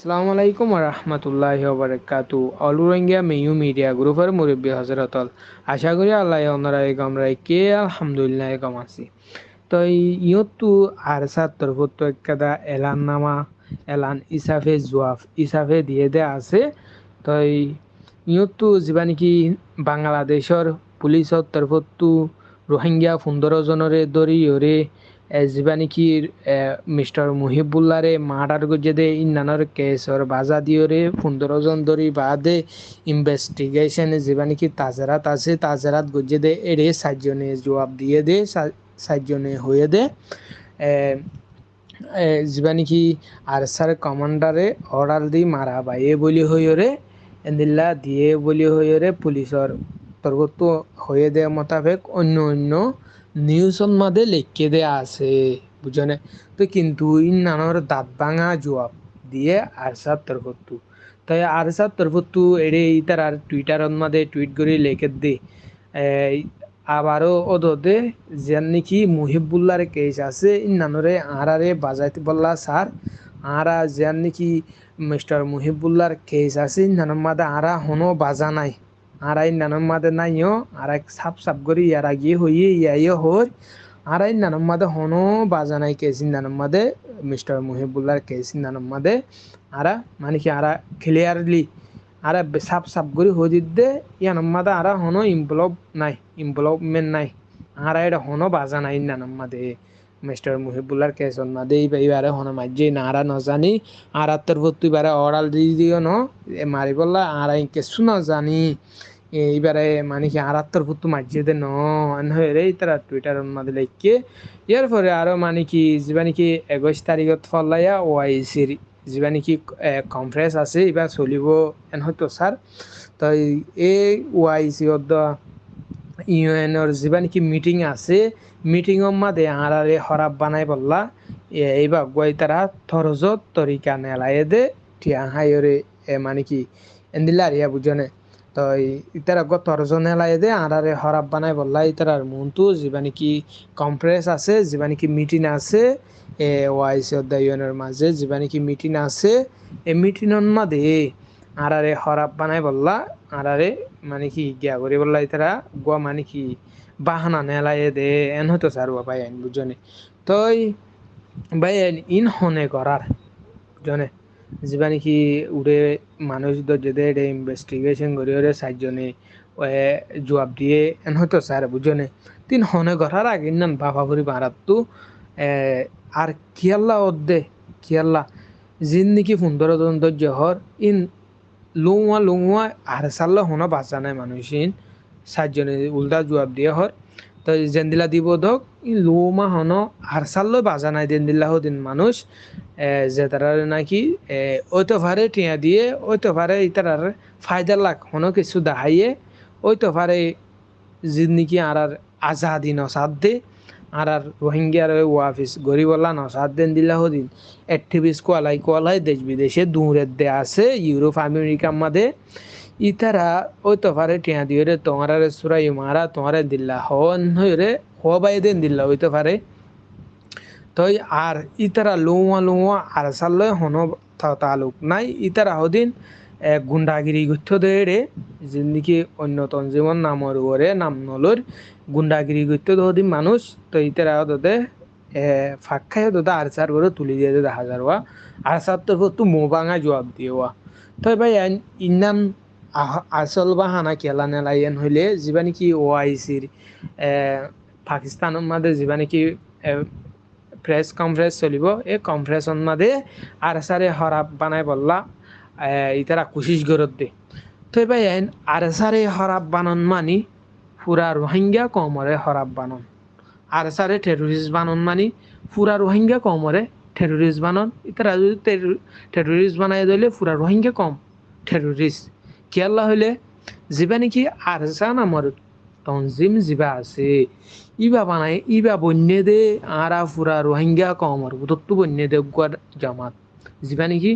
আসসালামু আলাইকুম রহমতুল্লাহ বারাকাতু অল রোহিঙ্গা মিডিয়া গ্রুপের মুরব্বী আশা করি আল্লাহ অন্যরা গমরাই কে? আলহামদুলিল্লাহ গম আছি। তো ইয়তো আর এলান নামা, এলান ইসাফে জোয়াফ, ইসাফে দিয়ে দে আছে। তো ইয়তো যিবা নেকি বাংলাদেশৰ পুলিচৰ তৰফতো ৰোহিংগীয়া পোন্ধৰ জনৰে ধৰি হৰে যিবা নেকি মিস্টার মুহিবুল্লারে মার্ডার গজেদে ইন্নানর কেসর বাজা দিওরে পনেরো জন ধরি বাদে ইনভেস্টিগেশন যেবা নাকি তাজারাত আছে তাজারাত গজেদে এড়ে সাতজনে জবাব দিয়ে দে সাতজনে হয়ে দে যিবা নাকি আরসার কমান্ডারে অর্ডার দি মারা বাইয়ে বলি হইরে এন্দিল্লা দিয়ে বলি হইরে পুলিশর তরফত হয়ে দেয় মোতাবেক অন্য অন্য নিউজত মাদে লিখে দেয়া আছে বুঝনে তো কিন্তু ইন নানোর দাঁত ভাঙা জবাব দিয়ে আরসার তরফতু তাই আরসার তরফতু এড়ে ইতার আর টুইটারত মাদে টুইট করে লেখে দে আবারও ওদে যেন নাকি মুহিবুল্লার কেস আছে, ইন নানরে আরারে বাজাইতে বললা স্যার আরা যেন নাকি মিস্টার মুহিবুল্লার কেস আছে ইন নানোর মাদে আরা হনো বাজা নাই। আরাই নানাম মাদে নাইও আর এক সাপ সাপ করি ইয়ার আগে হইয়ে ইয়াইও হর। আরাই নানাম মাদে হনো বাজানাই কেসিন নানাম মাদে মিস্টার মুহিবুল্লার কেসিন নানাম মাদে আরা মানে কি আরা ক্লিয়ারলি আরা সাপ সাপ করি হই দিতে ইয়ানাম মাদে আরা হনো ইমপ্লব নাই ইমপ্লভমেন্ট নাই। আরা এটা হনো বাজানাই নানাম মাদে। মিস্টার মুহিবুল্লার কেসন মাদে এইবারে হনো মাঝে না আরা নজানি আর তোর তুই বারে অর্ডার দিয়ে দিও ন মারি বললা আর কেসু না জানি এইবারে মানে কি আর আত্মর পুত্তু মাঝিয়ে দে ন রে তারা টুইটার মাঝে লেখকে ইয়ার পরে আরও মানে কি, যিবা নাকি একৈশ তারিখত ফলাইয়া ও আই সির যিবা নাকি কনফারেন্স আছে এবার চলিব এন হয়তো স্যার তো এই ও আই সি ইউএনর যিবা নাকি মিটিং আছে মিটিংর মাঝে আরারে হরাব বানাই বললা। এইবার গই তারা থরজত তরিকা নেলায়ে দে টিয়া হাইরে এ মানে কি, এন্দিলা রিয়া বুঝনে তো ইতার গ তরজনে লাই দে আরারে হরাব বানাই বললা ইতার মনতু যিবা নাকি কমপ্রেস আছে যিবা নাকি মিটিং আছে, এ ওয়াইসি অধ্যায়নের মাঝে যিবা নাকি মিটিং আছে এই মিটিংর মাঝে আরারে হরাব বানাই বললা আরারে মানে কি গিয়া করি বললা ইতারা গোয়া মানে কি বাহানা নেলাই দে, এন হতো স্যার বাবাই আইন বুঝনে তই ভাই ইন হনে করার বুঝনে যিবা নেকি উড়ে মানুষ যেতে এটা ইনভেস্টিগেশন করি, ওরে চারজনে জবাব দিয়ে, এন হয়তো স্যার বুঝনে তিন হনে ঘরার আগে নাম বাবা ভরি মারাতো আর কিয়াল্লা অদ্দে, কিয়াল্লা জিন নাকি সুন্দর দন্ত হর ইন লুয়া লুয়া আর সাল্লা হনা বাঁচা নাই মানুষ ইন চারজনে উল্টা জবাব দিয়ে হর তো জেন্দিলা দিব ই লোমা হন হারসাল্লো বাজা নাই দিন দিল্লাহ দিন মানুষ যে তারা নাকি ওইতো ভারে টিয়া দিয়ে ওইতো ভারে ইতার ফায়দা লাখ হন কিছু দাহাইয়ে ওইতো ভারে জিন্দিকি আর আর আজাদি নসাদ দে। আর আর রোহিঙ্গার ওয়াফিস গরিবল্লা সাত দেন দিল্লাহ দিন অ্যাক্টিভিস্ট কোয়ালাই কোয়ালাই দেশ বিদেশে দূরের দে আছে, ইউরোপ আমেরিকার মাদে ইতারা, ওই তোফারে টিয়া দিয়ে রে, তোমার সুরাই মারা, তোমার দিল্লা হন হইরে হো বাই দেন দিল্লা হইতে পারে তই আর ইতারা লুয়া লুয়া আর সাল্লয় হন তালুক নাই। ইতারা হদিন গুন্ডাগিরি গথ্য দেড়ে যিনিকি অন্য তঞ্জিমন নামর ওরে নাম নলর। গুন্ডাগিরি গথ্য হদিন মানুষ তো ইতারা হদতে ফাঁক খাই হদতে আর চার করে তুলি দিয়ে দেখা যাওয়া আর চার তো মো ভাঙা জবাব দিয়ে তই ভাই ইনাম আসল বাহানা খেলা নেলাইন হইলে যিবা নেকি ও আই সির পাকিস্তানের মাঝে যিবা নেকি প্রেস কনফারেন্স চলিব, এই কনফারেন্সর মাঝে আর সারে হরাপ বানাই বললা। ইতারা কোশিশ গরত দে। তো এবার আর সারে হরাপ বানন মানি, পুরা রোহিঙ্গা কমরে হরাপ বানন। আর সারে টেরোরিস্ট বানন মানি, পুরা রোহিঙ্গা কমরে টেরোরিস্ট বানন। ইতারা যদি টেরোরিস্ট বানাই দিলে পুরা রোহিঙ্গা কম টেরোরিস্ট কেয়াল্লা হইলে? যিবা নেকি আরসা নামৰ তঞ্জিম যিবা আছে। ইবা বানাই ইবা বন্যে দে, আরা ফুরা রোহিঙ্গা কমর বুতত্তু বন্যে দে গুয়ার জামাত। যিবা নেকি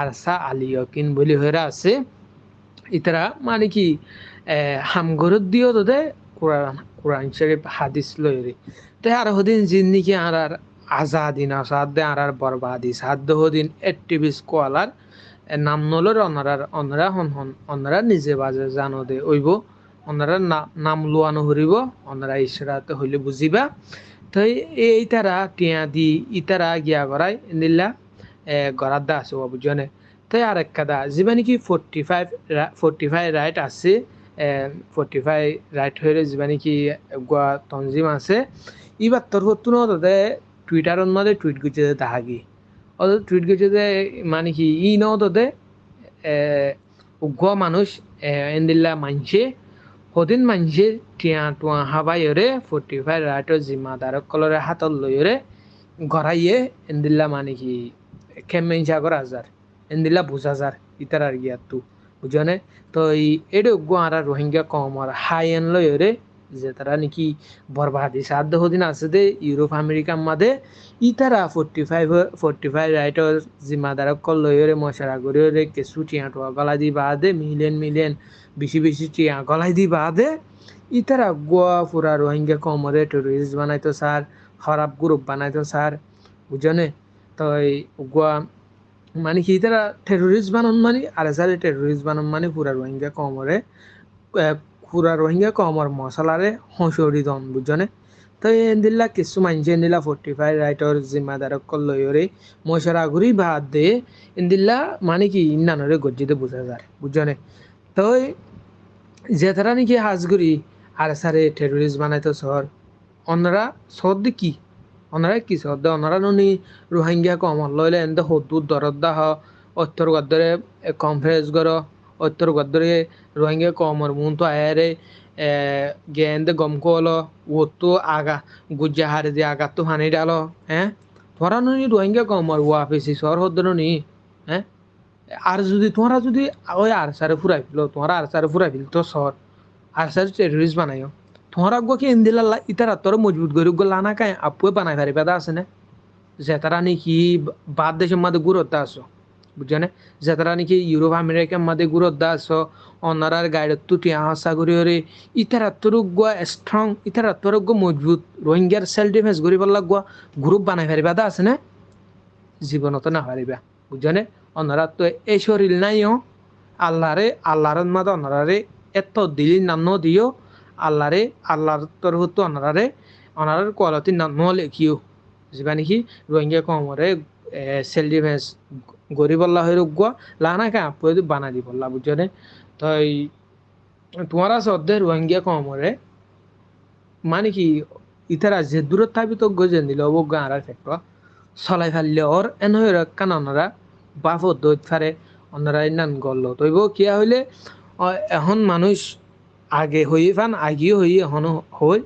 আরসা আলিয়কিন বলি হয়ে আছে। ইতারা মানে কি হামগরত দিও তোদের কোরআন কোরআন শরীফ হাদিস লইরে তে আর হদিন জিন্দিগি আর আর আজাদিন আসাদে আর আর বরবাদি সাধ্য হদিন এক্টিভিস্ট কোয়ালার নাম নলর অনারার অনারা হন হন অনারা নিজে বাজে জানো দে ওইব অনারা নাম লোয়ানো হরিব অনারা ইসরাতে হইলে বুঝিবা তো এই তারা টিয়া দি ইতারা গিয়া গড়াই নিল্লা গড়ার দা আছে বুঝনে তাই আর এক কাদা যিবা নেকি forty five forty five right আছে ফৰ্টি ফাইভ রাইট হয়ে যিবা নেকি গোয়া তঞ্জিম আছে ইবার তোর হতো না তাতে টুইটারত মধ্যে টুইট করছে তাহাগি অত টুইট করছে যে মানে কি, ই ন তাতে উগ্র মানুষ এন্দিল্লা মানছে সদিন মানছে টিয়া টুয়া হাবাইরে ফৰ্টি ফাইভ রাইটৰ জিম্মাদারক কলরে হাতত লইরে গড়াইয়ে এন্দিল্লা মানে কি খেমেঞ্চা করা যায় এন্দিলা বুঝাজার ইতার আর গিয়াতু বুঝনে তো এই, এডে আর রোহিঙ্গা কম, আর হাই এন লয়রে যে তারা নাকি বরবাদি। সাধ্য হদিন আছে দে, ইউরোপ আমেরিকার মাঝে ইতারা ফোর্টি ফাইভ ফোর্টি ফাইভ রাইটর জিম্মাদারক কল লয়রে মশারা করে কেসু টিয়া টোয়া গলা দি বাদে, মিলিয়ন মিলিয়ন, বেশি বেশি টিয়া গলাই দি বাদে, ইতারা গোয়া ফুরা রোহিঙ্গা কমরে টেরোরিস্ট বানাইতো স্যার, খারাপ গ্রুপ বানাইতো স্যার। বুঝনে তো গোয়া মানে কি তারা টেরোরিস্ট বানান মানে আর সারে টেরোরিস্ট বানান মানে পুরা রোহিঙ্গা কমরে পুরা রোহিঙ্গা কমর মশলারে হসরি দন বুঝনে তো এন্দিল্লা কিছু মানছে এন্দিল্লা ফোর্টি ফাইভ রাইটর জিম্মাদারক লয়রে মশারা ঘুরি বাদ দে, এন্দিল্লা মানে কি ইন্নানরে গজ্জিতে বুঝা যায় বুঝনে তো তারা নাকি হাজগুড়ি আর সারে টেরোরিস্ট বানাইতো শহর, অন্যরা শহর কি ওনারা কি সদ্য ওনারা নুনি রোহিঙ্গা কম লইলে এন্দ হদুর দরদ্দা হ। অত্তর গদ্দরে কনফারেন্স গর অত্তর গদ্দরে রোহিঙ্গা কমর মুন তো আয়ারে গেন্দ গম কলো ওতো আগা গুজ্জা হারে দিয়ে আগা তো হানি ডালো হ্যাঁ তোরা নুনি রোহিঙ্গা কমর ওয়াফিসি সর হদ্দর নি হ্যাঁ আর যদি তোমরা যদি ওই আর সারে ফুরাই ফেলো তোমরা আর সারে ফুরাই ফেল, তো সর আর সারে টেরোরিস্ট বানাইও তোমরা কি ইন্দিলা ইতারা তোর মজবুত করে গলা না কায় আপুয়ে বানাই পারি পেদা আছে না যে তারা নাকি বাদ দেশের মধ্যে গুরুত্ব আসো বুঝছ না যে তারা নাকি ইউরোপ আমেরিকার মধ্যে গুরুত্ব আসো অনারার গাইডত তুটি আশা করি ওরে ইতারা তোর গুয়া স্ট্রং ইতারা তোর গো মজবুত রোহিঙ্গার সেলফ ডিফেন্স করি পারলা গুয়া গ্রুপ বানাই পারি পেদা আছে না জীবনত না পারিবা বুঝছ না অনারা তো এই শরীর নাইও আল্লাহরে আল্লাহর মাদে অনারারে এত দিলি নাম দিও আল্লাহরে, আল্লাহর তরফতো অনারারে, অনারার কোয়ালিটি ন লেখিও। যেবা নেকি রোহিঙ্গা কমরে সেল ডিফেন্স গরিব আল্লাহ হয়ে রোগুয়া লানা কা আপু বানা দিব আল্লাহ বুঝনে তো তোমারা সদ্যে রোহিঙ্গা কমরে মানে কি ইতারা যে দূরত থাকবি তো গজে দিল অবজ্ঞ আরার ক্ষেত্র চলাই ফেললে ওর এন হয়ে কান ওনারা বাফ দৈত ফারে ওনারা ইনান গল্ল তৈব কিয়া হইলে এখন মানুষ আগে হয়ে ফান আগিও হয়ে হন হই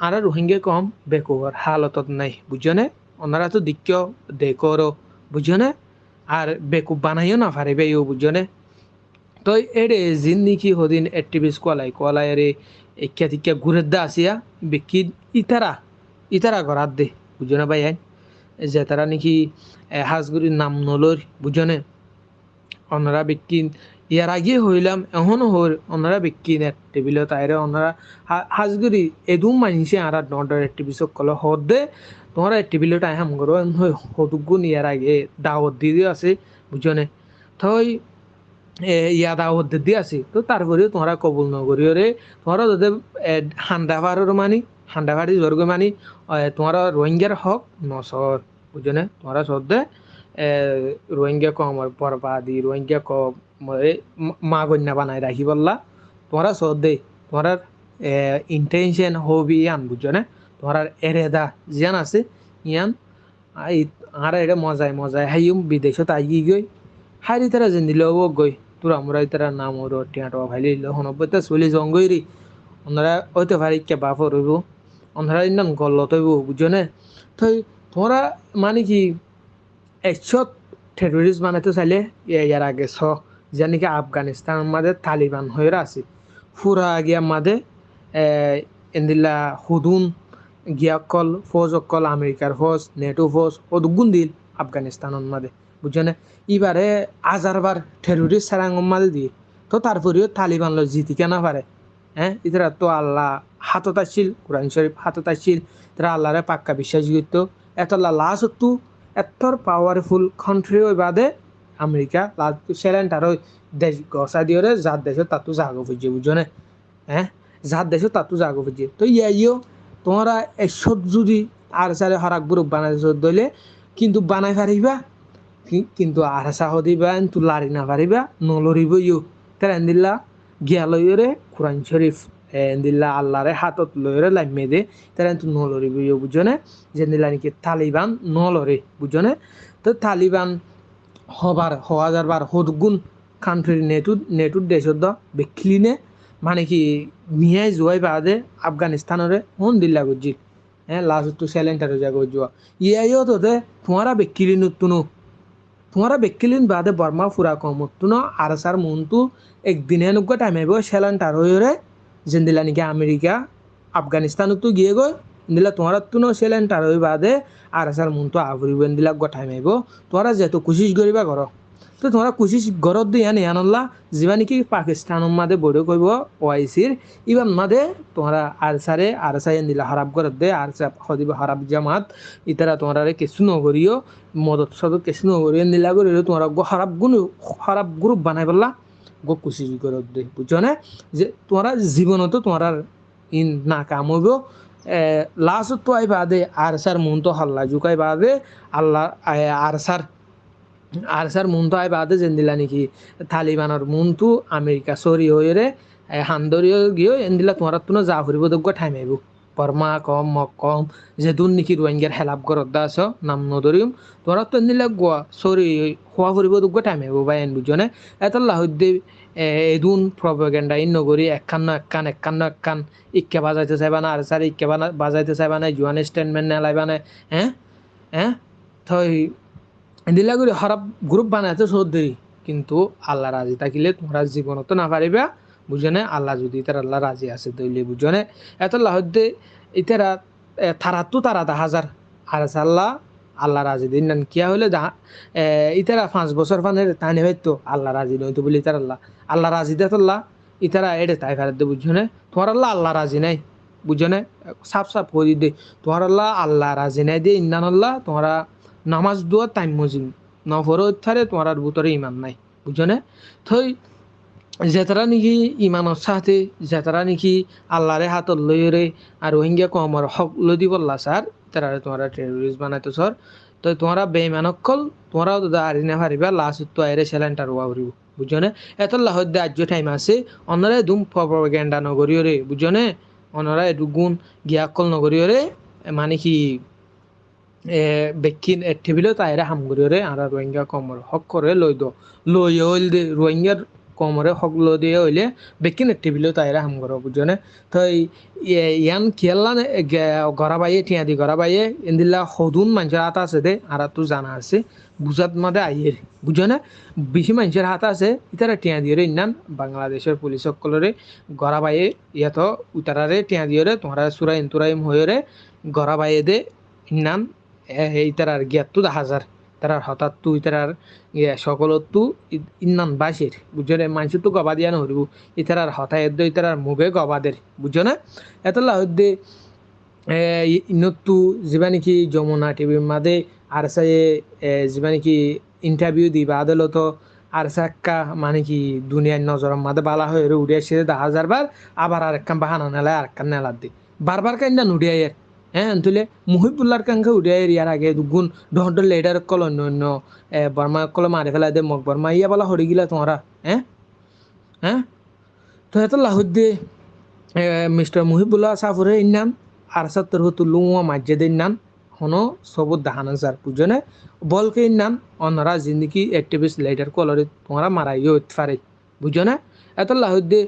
আর রোহিঙ্গা কম বেকুবার হালতত নাই বুঝনে ওনারা তো দিক্য দেখরো বুঝনে আর বেকুব বানাইও না পারিবে ইউ বুঝনে তো এড়ে জিন্দিকি হদিন এক্টিভিস্ট কোয়ালাই কোয়ালাই এরে একিয়া তিকিয়া ঘুরে দা আসিয়া বেকি ইতারা ইতারা ঘরাত দে বুঝনে ভাই যে তারা নাকি হাজগুড়ির নাম নলর বুঝনে ওনারা বেকি ইয়ার আগে হইলাম এখনও হর ওনারা বিক্রি নেট টেবিলত তাইরে ওনারা হাজগুড়ি এদুম মানছে আর নডর টিভি সকল হদ দে তোমার টেবিলত আই হাম করো হদুগুন ইয়ার আগে দাওয়াত দিয়ে আছে বুঝনে থই ইয়া দাওয়াত দিয়ে আছে। তো তারপরে তোমরা কবুল নগরীয় রে তোমরা যদি হান্ডা ফারের মানি হান্ডা ফারি জর্গ মানি তোমরা রোহিঙ্গার হক নসর বুঝনে তোমরা সদ্যে রোহিঙ্গা কমর বরবাদি, রোহিঙ্গা কম মা গন্যা বানাই রাখি বললা। তোমরা দে তোমার ইন্টেনশন হবি ইয়ান, বুঝছ না? তোমার এরেদা জিয়ান আছে, ইয়ান আর এটা মজায় মজায়। হাইম বিদেশত আই গই। হারি তারা যেন দিল ও গই। তোরা আমরা তারা নাম ওর টিয়াটো ভাইলি হনব্বইটা চলি জঙ্গই রি। ওনারা হইতে পারি কে বাপ রইব ওনারা ইন্দান গল্ল তৈব বুঝছ না? তো তোমরা মানে কি একশো টেরোরিস্ট বানাইতে চাইলে ইয়ার আগে ছ যেন কি আফগানিস্তানের মাঝে তালিবান হয়ে আছে। ফুরা গিয়া মাঝে এন্দিল্লা হুদুন গিয়া কল, ফৌজ অকল আমেরিকার ফৌজ, নেটো ফৌজ ও দিল আফগানিস্তানের মাঝে বুঝছ না এবারে হাজারবার টেরোরিস্ট সারাঙ্গর মাঝে দিয়ে, তো তারপরেও তালিবান লো জিতি কেনা পারে? হ্যাঁ ইতারা তো আল্লাহ হাতত আসছিল কোরআন শরীফ হাতত আসছিল তারা আল্লাহরে পাক্কা বিশ্বাস করত এত আল্লাহ লাস্ট তো এতর পাওয়ারফুল কান্ট্রি ওই বাদে আমেরিকা। সেলেন্টার ওই দেশ গসা দিয়ে যার দেশে তাতো জাগো বুঝছে বুঝছ না? হ্যাঁ? যার দেশে তাতো জাগো বুঝছে তো ইয়াইও তোমরা এসব যদি আর সারে হরাক বুরুক বানাই দইলে, কিন্তু বানাই পারিবা কিন্তু আর সাহ দিবা কিন্তু লারি না পারিবা নলরিব ইউ তার এন্দিল্লা গিয়া লইরে কোরআন শরীফ। এন্দিল্লা আল্লাহরে হাতত লইরে লাইমে দে তার কিন্তু নলরিব ইউ বুঝনে যেন্দিল্লা নাকি তালিবান নলরে বুঝনে তো তালিবান হবার হওয়া যাবার হদগুণ কান্ট্রির নেটু নেটুর দেশত দ বেখিলিনে মানে কি মিয়াই জুয়াই বাদে আফগানিস্তানরে হন দিল্লা গুজি হ্যাঁ লাস্ট তো সেলেন্টার যা গুজুয়া ইয়াইও তো দে তোমারা বেকিলি নুতুনো তোমারা বেকিলিন বাদে বর্মা ফুরা কমতুনো আর সার মন্তু একদিনে নুগ্গা টাইম সেলেন্টার হইরে যেন্দিলা নাকি আমেরিকা আফগানিস্তানত গিয়ে গই দিলা তোমার তুনো সেলেন্টার হই বাদে আর সার মন্তু আফরিব দিলা গঠাই মাইব তোমরা যেহেতু কুচিস করিবা করো তো তোমরা কুচিস গরত দিয়ে আনি আনল্লা যিবা নেকি পাকিস্তানৰ মাদে বড়ো কৰিব ওয়াইসির ইবার মাদে তোমরা আর সারে আর সাই দিলা হারাপ গরত দে, আর সা হদিব হারাপ জামাত ইতারা তোমরা কিছু নগরিও মদত সদত কিছু নগরিও দিলা করিও তোমরা গো হারাপ গুণ হারাপ গ্রুপ বানাই পেলা। গো কুচিস গরত দে না? যে তোমরা জীবনত তোমরা ইন না কাম হইব। লাস্ট তো আই বাদে আর সার মন তো হল্লা জুকাই বাদে আল্লাহ আর সার আর সার মুনতো আই বাদে যেন্দিলা নাকি তালিবানের মুনতু আমেরিকা সরি হইরে হান্দরিও গিয়ে এন্দিলা তোমার তুনো যা ফুরিব দগ্গ ঠাইম বর্মা কম মক কম যে দুন নাকি রোহিঙ্গার হেলাপ করত দা আছ নাম নদরিম তোরা তো এন্দিলা গোয়া সরি খোয়া ফুরিব দগ্গ টাইম আইব বা এন বুঝনে এত লাহুদ্দি এদুন প্রপাগেন্ডা ইন নগরী একখান না একখান একখান না একখান ইক্কে বাজাইতে চাইবা না আর সার ইক্কে বাজাইতে চাইবা না জুয়ান স্টেটমেন্ট নেলাইবা না হ্যাঁ হ্যাঁ থই দিলা করে খারাপ গ্রুপ বানাইতে দেরি কিন্তু আল্লাহ রাজি থাকিলে তোমরা জীবনত না পারিবা বুঝনে? আল্লাহ যদি তার আল্লাহ রাজি আছে দইলে বুঝনে? এত লাহদ্দে ইতারা তারাতো তারা দা হাজার। আর আল্লাহ আল্লাহ রাজি দিন নান। কিয়া দা ইতারা পাঁচ বছর ফানের তানি হয়তো আল্লাহ রাজি নয়তো বলি তার আল্লাহ। আল্লাহ রাজি দে তোল্লা ইতারা এড়ে তাই ফেরত দে বুঝনে? তোমার আল্লাহ আল্লাহ রাজি নাই, বুঝনে? সাফ সাফ করি দে। তোমার আল্লাহ আল্লাহ রাজি নাই দে, ইন্নান আল্লাহ, তোমরা নামাজ দোয়া টাইম মজিম নফর থারে তোমার আর ভিতরে ইমান নাই, বুঝনে? থই যেতারা নাকি ইমানের সাথে যেতারা নাকি আল্লাহরে হাতত লইরে আর রোহিঙ্গা কমর হক বললা স্যার তারা তোমরা টেরোরিস্ট বানাইতো স্যার তো তোমরা বেইমানকল তোমরাও তো আরি না পারিবা লাস্ট তো আইরে সেলেন্টার ওয়া উড়িব বুঝনে এত লাহদ্দে আজ্য টাইম আছে অনরা দুম প্রপাগেন্ডা নগরীয় রে বুঝনে অনরা এটু গুণ গিয়াকল নগরীয় রে মানে কি বেকিন টেবিলত আইরা হামগুরিরে আর রোহিঙ্গা কমর হক করে লই দ। লই হইল দে রোহিঙ্গার কমরে হক লো দিয়ে হইলে বেকিন টেবিলত আইরা হামগর বুঝনে তো ইয়ান কিয়াল্লা গড়া বাইয়ে টিয়া দি গড়া বাইয়ে এন্দিল্লা সদুন মানুষের হাত আছে দে, আর তো জানা আছে, বুঝাত মাদে আইয়ের বুঝনে বেশি মানুষের হাত আছে, ইতারা টিয়া দিয়ে ইন্নান, বাংলাদেশের পুলিশ সকলরে গড়া বাইয়ে ইয়াত উতারারে টিয়া দিয়ে তোমরা সুরা ইন্তুরাইম হয়ে গড়া বাইয়ে দে, ইন্নান ইতারার জ্ঞাতু হাজার। তারার হঠাৎ তু ইতারার ইয়ে সকলতু ইন্নান বাসের বুঝছ না মানুষ তো গবা দিয়া নহরিব ইতারার হঠাৎ এদ্দ ইতারার মুখে গবাদের বুঝছ না এতলা হদ্দে ইনতু যিবা নেকি যমুনা টিভির মাদে আর সাই যিবা নেকি ইন্টারভিউ দিবা আদালত আর সাক্কা মানে কি দুনিয়ার নজরের মাদে বালা হয়ে উড়ে এসে দেখা হাজার বার আবার আর একখান বাহানা নেলায় আর একখান নেলার দি। বারবার কান্না নুড়িয়াই হ্যাঁ তুলে মুহিবুল্লার কাঙ্কে উঠে ইয়ার আগে দুগুণ ডহর লেডার কল অন্য অন্য বর্মা কল মারি ফেলা দে মগ বর্মা ইয়া বলা হরি গিলা তোমরা হ্যাঁ হ্যাঁ তো এত লাহুদ্দে মিস্টার মুহিবুল্লাহ সাফরে ইন্নান আর সত্তর হতো লুয়া মাজ্জে দে ইন্নান হনো সবুত দাহানা যার বুঝনে বলকে ইন্নান অন্যরা জিন্দিগি অ্যাক্টিভিস্ট লেডার কলরে তোমরা মারাইও পারে বুঝনে এত লাহুদ্দে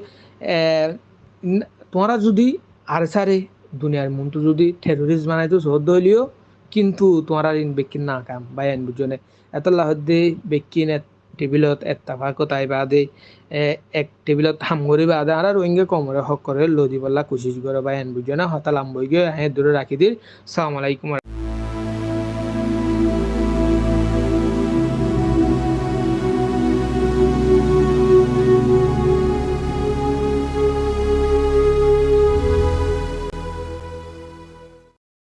তোমরা যদি আর সারে দুনিয়ার মন্তু যদি টেরোরিস্ট বানাইতো সহ্য হইলিও, কিন্তু তোমার আর বেকিন না কাম বা এন বুঝনে এত লাহদে বেকিন টেবিলত এত্তাফাকত আই বাদে এক টেবিলত হামগরি বাদে আর রোহিঙ্গা কমরে হক করে লদি বল্লা কোশিশ করে বা এন বুঝনে হতালাম বই গিয়ে হ্যাঁ দূরে রাখি দিল সালাম আলাইকুম।